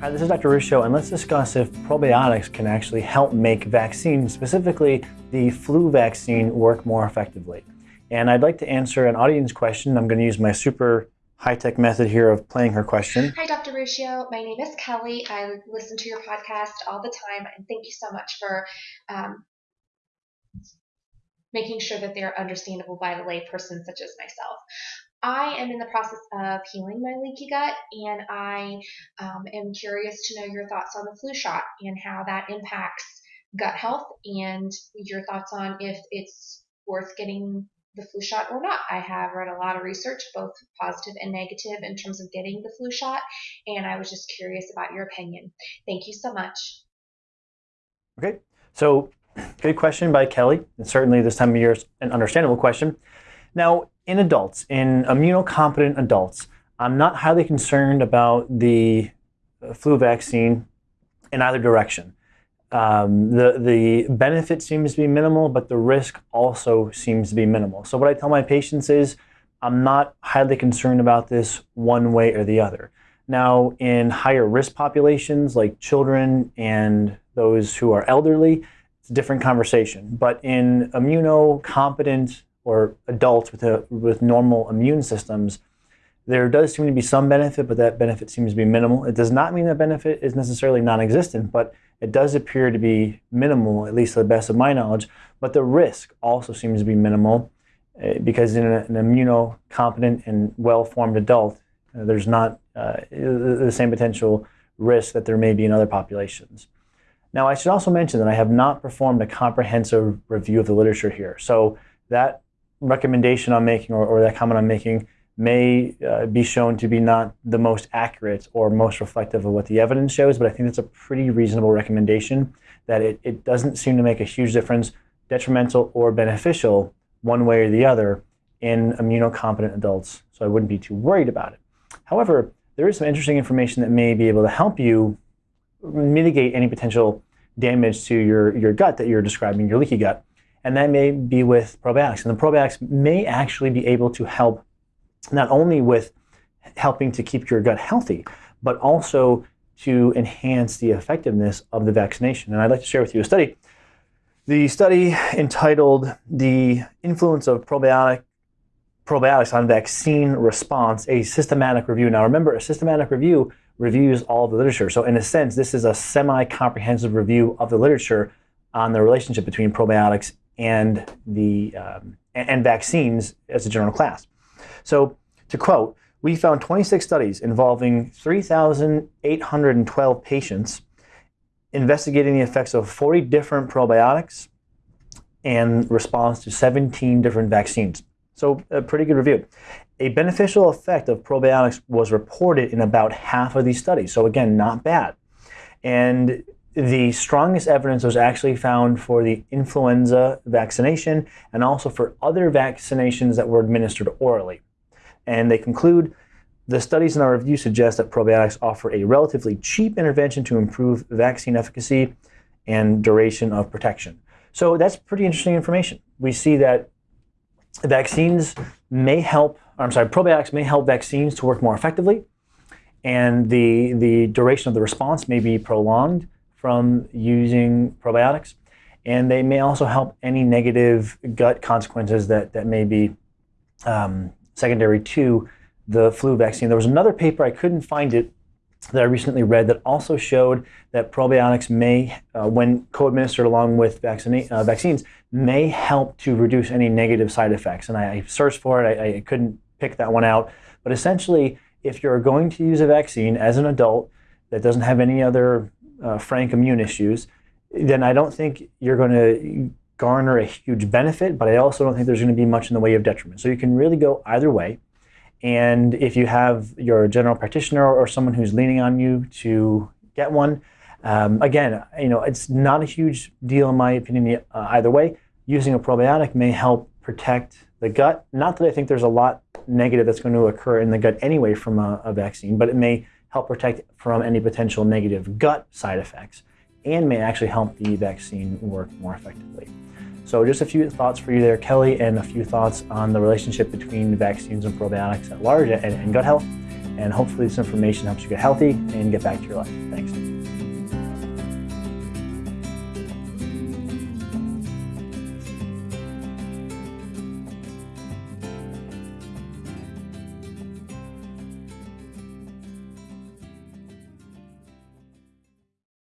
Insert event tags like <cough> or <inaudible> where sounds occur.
Hi, this is Dr. Ruscio, and let's discuss if probiotics can actually help make vaccines, specifically the flu vaccine, work more effectively. And I'd like to answer an audience question. I'm going to use my super high-tech method here of playing her question. Hi, Dr. Ruscio. My name is Kelly. I listen to your podcast all the time, and thank you so much for um, making sure that they're understandable by the layperson such as myself. I am in the process of healing my leaky gut, and I um, am curious to know your thoughts on the flu shot and how that impacts gut health, and your thoughts on if it's worth getting the flu shot or not. I have read a lot of research, both positive and negative, in terms of getting the flu shot, and I was just curious about your opinion. Thank you so much. Okay, so <clears throat> good question by Kelly, and certainly this time of year is an understandable question. Now, in adults, in immunocompetent adults, I'm not highly concerned about the uh, flu vaccine in either direction. Um, the, the benefit seems to be minimal, but the risk also seems to be minimal. So what I tell my patients is I'm not highly concerned about this one way or the other. Now, in higher risk populations like children and those who are elderly, it's a different conversation. But in immunocompetent or adults with, a, with normal immune systems, there does seem to be some benefit, but that benefit seems to be minimal. It does not mean that benefit is necessarily non-existent, but it does appear to be minimal, at least to the best of my knowledge. But the risk also seems to be minimal uh, because in an immunocompetent and well-formed adult, uh, there's not uh, the same potential risk that there may be in other populations. Now, I should also mention that I have not performed a comprehensive review of the literature here. So that recommendation I'm making or, or that comment I'm making may uh, be shown to be not the most accurate or most reflective of what the evidence shows, but I think that's a pretty reasonable recommendation that it, it doesn't seem to make a huge difference, detrimental or beneficial, one way or the other, in immunocompetent adults. So I wouldn't be too worried about it. However, there is some interesting information that may be able to help you mitigate any potential damage to your, your gut that you're describing, your leaky gut and that may be with probiotics. And the probiotics may actually be able to help not only with helping to keep your gut healthy, but also to enhance the effectiveness of the vaccination. And I'd like to share with you a study. The study entitled The Influence of Probiotic, Probiotics on Vaccine Response, a Systematic Review. Now remember, a systematic review reviews all the literature. So in a sense, this is a semi-comprehensive review of the literature on the relationship between probiotics and the um, and vaccines as a general class. So to quote, we found 26 studies involving 3,812 patients investigating the effects of 40 different probiotics and response to 17 different vaccines. So a pretty good review. A beneficial effect of probiotics was reported in about half of these studies. So again, not bad. And the strongest evidence was actually found for the influenza vaccination and also for other vaccinations that were administered orally. And they conclude, the studies in our review suggest that probiotics offer a relatively cheap intervention to improve vaccine efficacy and duration of protection. So that's pretty interesting information. We see that vaccines may help, I'm sorry, probiotics may help vaccines to work more effectively, and the, the duration of the response may be prolonged from using probiotics. And they may also help any negative gut consequences that, that may be um, secondary to the flu vaccine. There was another paper, I couldn't find it, that I recently read that also showed that probiotics may, uh, when co-administered along with uh, vaccines, may help to reduce any negative side effects. And I, I searched for it, I, I couldn't pick that one out. But essentially, if you're going to use a vaccine as an adult that doesn't have any other uh, frank immune issues, then I don't think you're going to garner a huge benefit, but I also don't think there's going to be much in the way of detriment. So you can really go either way. And if you have your general practitioner or someone who's leaning on you to get one, um, again, you know, it's not a huge deal in my opinion uh, either way. Using a probiotic may help protect the gut. Not that I think there's a lot negative that's going to occur in the gut anyway from a, a vaccine, but it may help protect from any potential negative gut side effects, and may actually help the vaccine work more effectively. So just a few thoughts for you there, Kelly, and a few thoughts on the relationship between vaccines and probiotics at large and, and gut health. And hopefully, this information helps you get healthy and get back to your life. Thanks.